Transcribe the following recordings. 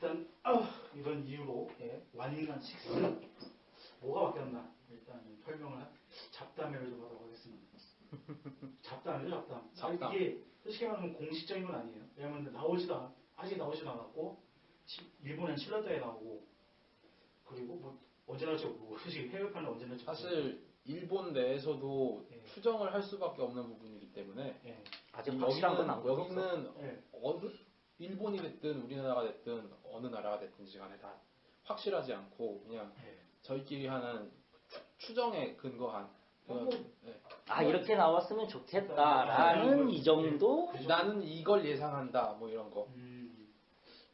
일단 아, 이런 이유로 예, 완인간 6 뭐가 바뀌었나 일단 설명을 하- 잡담회를 좀 하도록 하겠습니다. 잡담이죠 잡담. 잡담. 아, 이게 솔직히 말하면 공식적인 건 아니에요. 왜냐면 나오지도 않- 아직 나오지도 않았고 시- 일본은 7월달에 나오고 그리고 뭐 언제 나올지 모르고 솔직히 해외판은 언제 나올지 사실 일본 내에서도 예. 추정을 할 수밖에 없는 부분이기 때문에. 예. 아직 확실한 건 안 보였어. 여기는 예. 어느 일본이 됐든 우리나라가 됐든 어느 나라가 됐든지 간에 다 확실하지 않고 그냥 예. 저희끼리 하는 추정에 근거한 그런 뭐, 예. 아 이렇게 나왔으면 좋겠다라는 이 정도. 그 정도. 나는 이걸 예상한다 뭐 이런 거 음,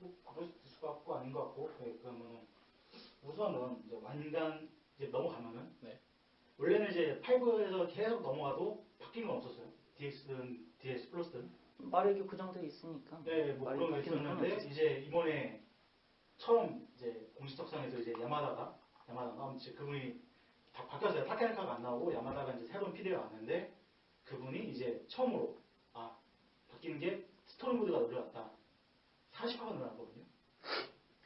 뭐 그럴 수 같고 아닌 것 같고 네, 그러면 우선은 이제 완간 이제 넘어가면은 네. 원래는 이제 5에서 계속 넘어가도 바뀌는 건 없었어요. DX든 DS 플러스든 마력이 그 정도에 있으니까. 네, 뭐 말이 그런 게 있었는데. 이제 이번에 처음 이제 공식 석상에서 이제 야마다가 야마다가 아무튼 그분이 다 바뀌었어요. 타케나카가 안 나오고 야마다가 이제 새로운 PD가 왔는데 그분이 이제 처음으로 아 바뀌는 게 스토리 모드가 늘어났다. 40화가 늘어났거든요.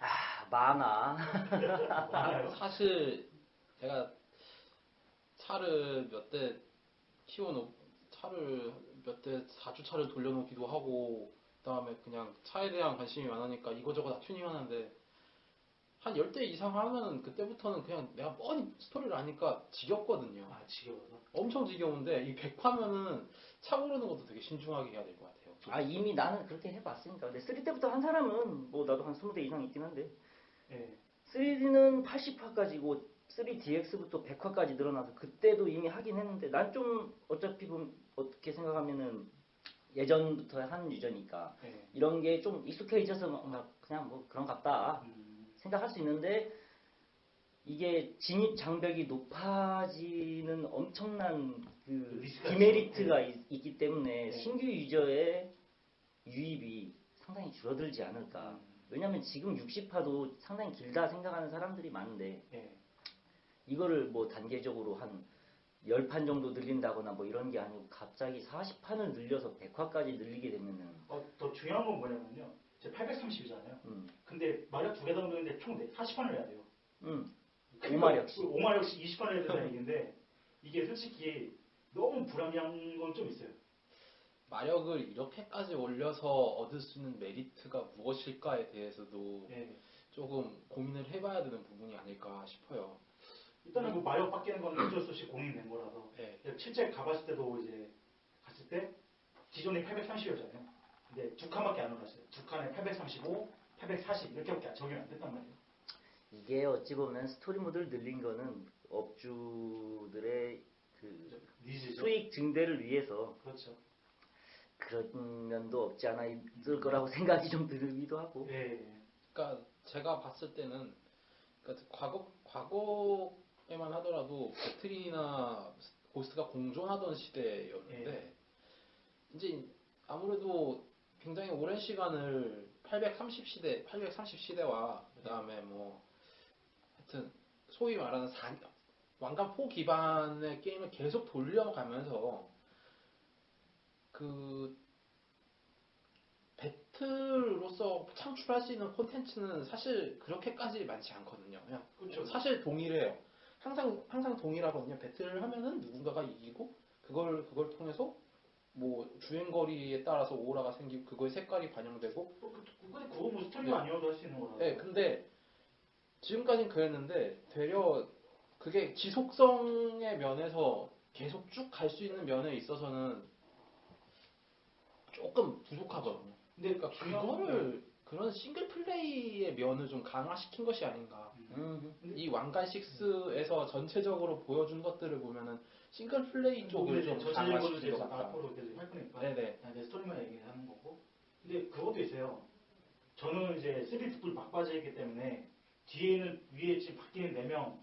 아 많아. 사실 제가 차를 몇 대 키워놓 차를 몇 대 4주차를 돌려놓기도 하고 그다음에 그냥 차에 대한 관심이 많으니까 이거저거 다 튜닝하는데 한 10대 이상 하면 그때부터는 그냥 내가 뻔히 스토리를 아니까 지겹거든요. 아 지겨워서. 엄청 지겨운데 이 100화면은 차 고르는 것도 되게 신중하게 해야 될 것 같아요. 아 이미 나는 그렇게 해봤으니까. 근데 3 때부터 한 사람은 뭐 나도 한 20대 이상 있긴 한데 예. 3D는 80화까지고 3DX부터 100화까지 늘어나서 그때도 이미 하긴 했는데 난 좀 어차피 보면 어떻게 생각하면은 예전부터 한 유저니까 예. 이런 게 좀 익숙해져서 막 그냥 뭐 그런 같다 음, 생각할 수 있는데 이게 진입 장벽이 높아지는 엄청난 그 디메리트가. 있, 기 때문에 네. 신규 유저의 유입이 상당히 줄어들지 않을까. 음, 왜냐면 지금 60화도 상당히 길다 생각하는 사람들이 많은데 예. 이거를 뭐 단계적으로 한 10판 정도 늘린다거나 뭐 이런 게 아니고 갑자기 40판을 늘려서 100화까지 늘리게 되면은 어, 더 중요한 건 뭐냐면요. 제 830이잖아요. 음, 근데 마력 두 개 담그는데 총 40판을 해야 돼요. 음, 오마력씩. 오마력씩 20판을 해야 된다는 얘기인데 이게 솔직히 너무 불합리한 건 좀 있어요. 마력을 이렇게까지 올려서 얻을 수 있는 메리트가 무엇일까에 대해서도 예. 조금 고민을 해봐야 되는 부분이 아닐까 싶어요. 일단은 뭐 마력 바뀌는 건 어쩔 수 없이 공인된 거라서 네. 실제 가봤을 때도 이제 갔을 때 기존에 830이었잖아요. 근데 두 칸밖에 안 올랐어요. 두 칸에 835, 840 이렇게밖에 적용이 안 됐단 말이에요. 이게 어찌 보면 스토리 모드를 늘린 거는 업주들의 그 니즈죠. 수익 증대를 위해서 그렇죠. 그런 면도 없지 않아 있을 거라고 생각이 좀 들기도 하고 예. 그러니까 제가 봤을 때는 그러니까 과거 과거 에만 하더라도 배틀이나 고스트가 공존하던 시대였는데 이제 아무래도 굉장히 오랜 시간을 830 시대, 830 시대와 그다음에 뭐 하여튼 소위 말하는 사, 왕관포 기반의 게임을 계속 돌려가면서 그 배틀로서 창출할 수 있는 콘텐츠는 사실 그렇게까지 많지 않거든요. 그냥 그렇죠. 사실 동일해요. 항상 항상 동일하거든요. 배틀을 하면은 누군가가 이기고 그걸 그걸 통해서 뭐 주행 거리에 따라서 오라가 생기고 그거의 색깔이 반영되고 뭐 그, 그, 근데 그거 뭐 스토리가 아니어도 할수 있는 거라서. 네, 근데 지금까지는 그랬는데 되려 그게 지속성의 면에서 계속 쭉 갈 수 있는 면에 있어서는 조금 부족하거든요. 근데 그러니까 그거를 그런 싱글 플레이의 면을 좀 강화시킨 것이 아닌가. 음, 이 왕관 6에서 전체적으로 보여준 것들을 보면은 싱글 플레이 쪽을 좀 전체적으로 강화시킨 것 같다. 앞으로 계속 할 거니까. 네네. 이제 스토리만 얘기하는 거고. 근데 그것도 있어요. 저는 이제 3D 득불 막바지이기 때문에 뒤에는 위에 지금 바뀌는 4명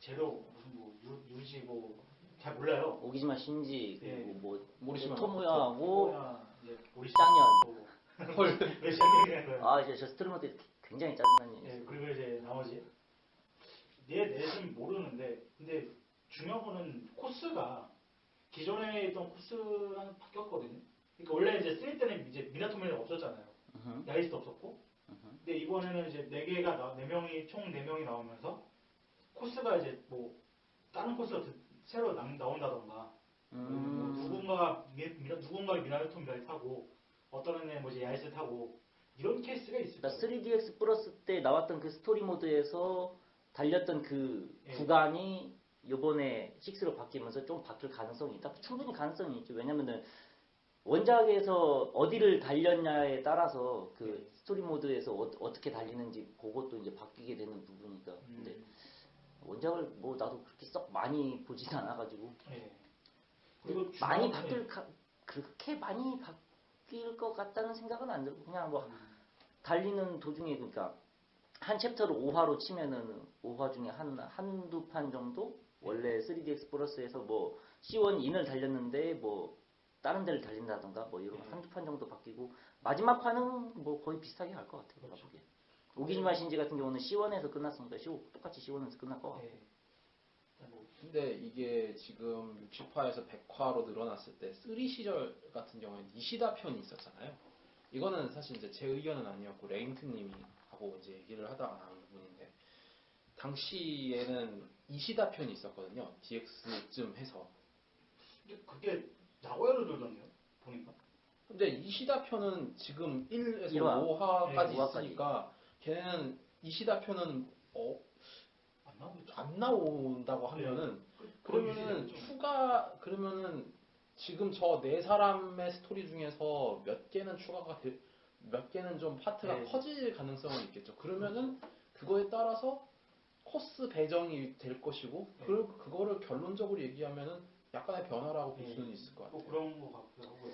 제로 무슨 뭐 유, 유지 뭐 잘 몰라요. 오기지마 신지 예. 그리고 뭐 모리시마 토모야하고 짱년. 헐. 왜 짱년이라는 거예요? 아 이제 저 모드 굉장히 짜증나는 예, 일 그리고 이제 나머지 얘 넷은 모르는데 근데 중요한 거는 코스가 기존에 있던 코스랑 바뀌었거든요. 그러니까 원래 이제 3 때는 이제 미나토미라이 없었잖아요. 음, 야에스도 없었고 근데 이번에는 이제 네 개가 나, 네 명이 총 네 명이 나오면서 코스가 이제 뭐 다른 코스가 드- 새로 나, 나온다던가 뭐 음. 누군가 미, 미, 누군가 미나토미라이를 타고 어떤 애는 뭐지 야에스 타고 이런 케이스가 있을 그러니까 거예요. 3DX 플러스 때 나왔던 그 스토리 모드에서 달렸던 그 예. 구간이 요번에 6로 바뀌면서 좀 바뀔 가능성이 있다. 충분히 가능성이 있죠. 왜냐면은 원작에서 어디를 달렸냐에 따라서 그 스토리 모드에서 어, 떻게 달리는지 그것도 이제 바뀌게 되는 부분이니까. 근데 음, 원작을 뭐 나도 그렇게 썩 많이 보진 않아가지고 예. 그리고 많이 바뀔 가, 그렇게 많이 바 뀔 것 같다는 생각은 안 들고 그냥 뭐 음, 달리는 도중에 그러니까 한 챕터를 5화로 치면은 5화 중에 한 한두 판 정도 원래 3DX 플러스에서 뭐 C1 인을 달렸는데 뭐 다른 데를 달린다던가 뭐 이런 네. 한두 판 정도 바뀌고 마지막 판은 뭐 거의 비슷하게 갈 것 같아요. 그렇죠. 오기지마 신지 같은 경우는 C1에서 끝났으니까 C5 똑같이 C1에서 끝날 것 같고. 예. 뭐, 근데 이게 지금 60화에서 100화로 늘어났을 때3 시절 같은 경우에는 이시다 편이 있었잖아요. 이거는 사실 이제 제 의견은 아니었고 레인트님이 하고 이제 얘기를 하다가 나온 부분인데 당시에는 이시다 편이 있었거든요. DX쯤 해서. 근데 그게 나고야로 돌던데요 보니까 근데 이시다 편은 지금 1에서 일화. 5화까지 네, 5화까지. 있으니까 걔는 이시다 편은 어, 안 나온다고 하면은 그- 그런 그러면은 추가 그러면은 지금 저 네 사람의 스토리 중에서 몇 개는 추가가 될- 몇 개는 좀 파트가 네. 커질 가능성은 있겠죠. 그러면은 그거에 따라서 코스 배정이 될 것이고 네. 그 그거를 결론적으로 얘기하면은 약간의 변화라고 볼 네. 수는 있을 것 같아요. 뭐 그런 거 같기도 하고요.